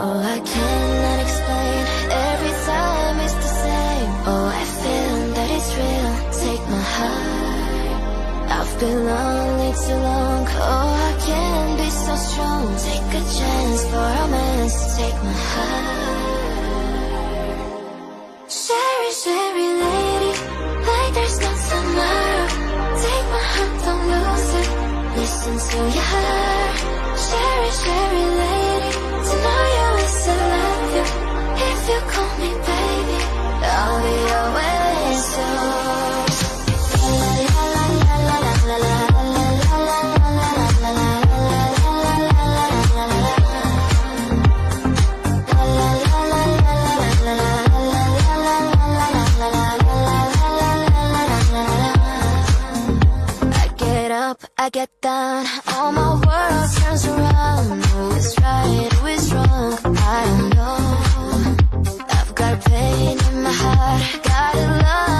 Oh, I cannot explain. Every time it's the same. Oh, I feel that it's real. Take my heart. I've been lonely too long. Oh, I can't be so strong. Take a chance for romance. Take my heart. Cheri, Cheri lady, like there's no tomorrow. Take my heart, don't lose it. Listen to your heart. Up, I get down, all my world turns around. Who is right, who is wrong? I don't know. I've got pain in my heart, got a love